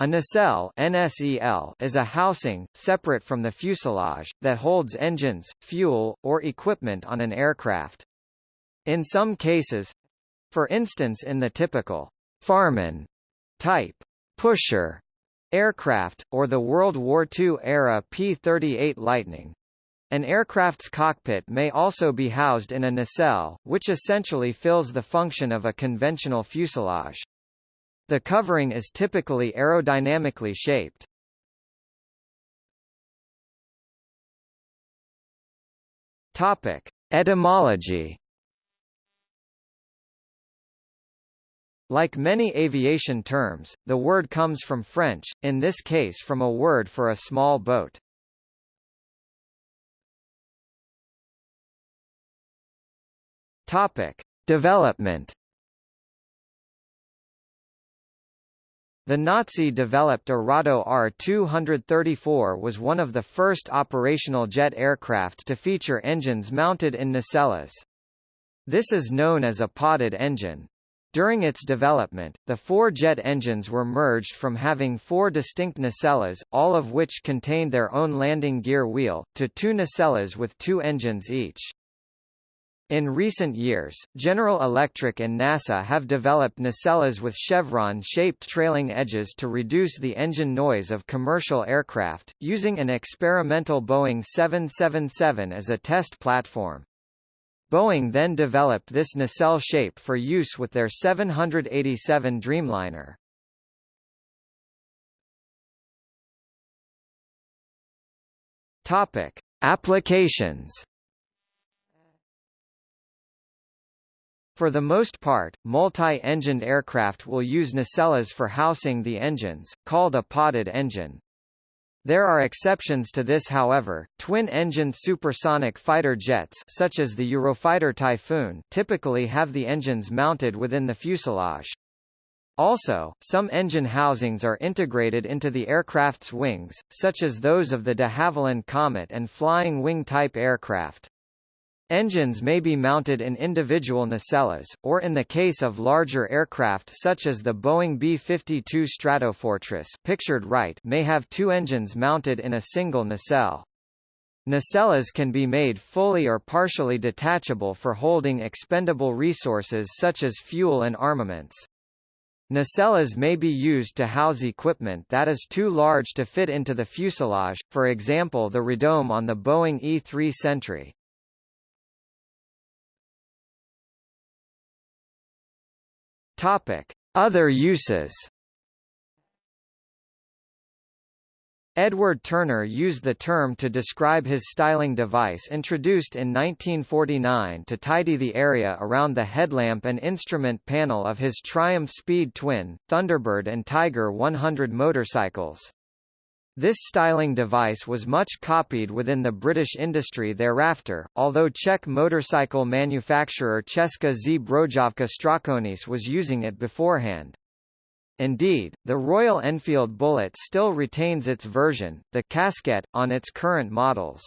A nacelle NSEL is a housing, separate from the fuselage, that holds engines, fuel, or equipment on an aircraft. In some cases—for instance in the typical Farman type pusher aircraft, or the World War II-era P-38 Lightning, an aircraft's cockpit may also be housed in a nacelle, which essentially fills the function of a conventional fuselage. The covering is typically aerodynamically shaped. Topic: Etymology. Like many aviation terms, the word comes from French, in this case from a word for a small boat. Topic: Development The Nazi-developed Arado Ar 234 was one of the first operational jet aircraft to feature engines mounted in nacelles. This is known as a podded engine. During its development, the four jet engines were merged from having four distinct nacelles, all of which contained their own landing gear wheel, to two nacelles with two engines each. In recent years, General Electric and NASA have developed nacelles with chevron-shaped trailing edges to reduce the engine noise of commercial aircraft, using an experimental Boeing 777 as a test platform. Boeing then developed this nacelle shape for use with their 787 Dreamliner. Topic: Applications For the most part, multi-engined aircraft will use nacelles for housing the engines, called a podded engine. There are exceptions to this however, twin-engined supersonic fighter jets such as the Eurofighter Typhoon typically have the engines mounted within the fuselage. Also, some engine housings are integrated into the aircraft's wings, such as those of the de Havilland Comet and Flying Wing type aircraft. Engines may be mounted in individual nacelles, or in the case of larger aircraft such as the Boeing B-52 Stratofortress pictured right may have two engines mounted in a single nacelle. Nacelles can be made fully or partially detachable for holding expendable resources such as fuel and armaments. Nacelles may be used to house equipment that is too large to fit into the fuselage, for example the radome on the Boeing E-3 Sentry. Topic: Other uses. Edward Turner used the term to describe his styling device introduced in 1949 to tidy the area around the headlamp and instrument panel of his Triumph Speed Twin, Thunderbird and Tiger 100 motorcycles. This styling device was much copied within the British industry thereafter, although Czech motorcycle manufacturer Česká Zbrojovka Strakonice was using it beforehand. Indeed, the Royal Enfield Bullet still retains its version, the casquette, on its current models.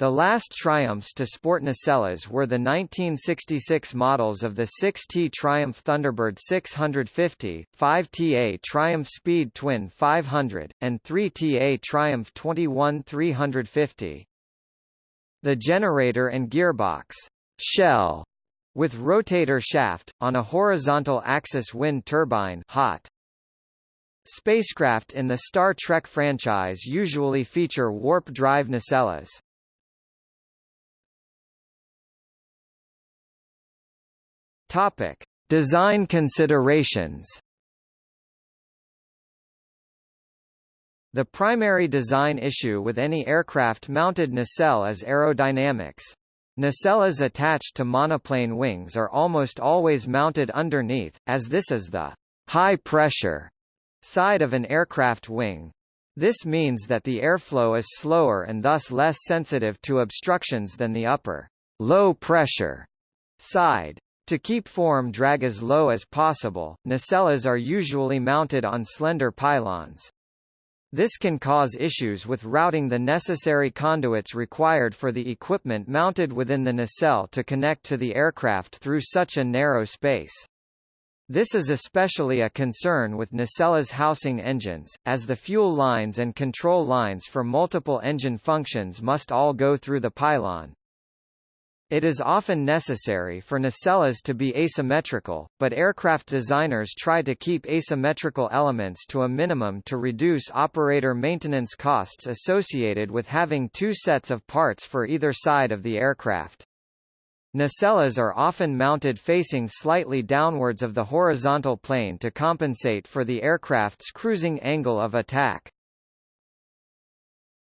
The last Triumphs to sport nacelles were the 1966 models of the 6T Triumph Thunderbird 650, 5TA Triumph Speed Twin 500, and 3TA Triumph 21 350. The generator and gearbox shell with rotator shaft, on a horizontal axis wind turbine hot. Spacecraft in the Star Trek franchise usually feature warp drive nacelles. Topic: Design considerations. The primary design issue with any aircraft-mounted nacelle is aerodynamics. Nacelles attached to monoplane wings are almost always mounted underneath, as this is the high-pressure side of an aircraft wing. This means that the airflow is slower and thus less sensitive to obstructions than the upper low-pressure side. To keep form drag as low as possible, nacelles are usually mounted on slender pylons. This can cause issues with routing the necessary conduits required for the equipment mounted within the nacelle to connect to the aircraft through such a narrow space. This is especially a concern with nacelles housing engines, as the fuel lines and control lines for multiple engine functions must all go through the pylon. It is often necessary for nacelles to be asymmetrical, but aircraft designers try to keep asymmetrical elements to a minimum to reduce operator maintenance costs associated with having two sets of parts for either side of the aircraft. Nacelles are often mounted facing slightly downwards of the horizontal plane to compensate for the aircraft's cruising angle of attack.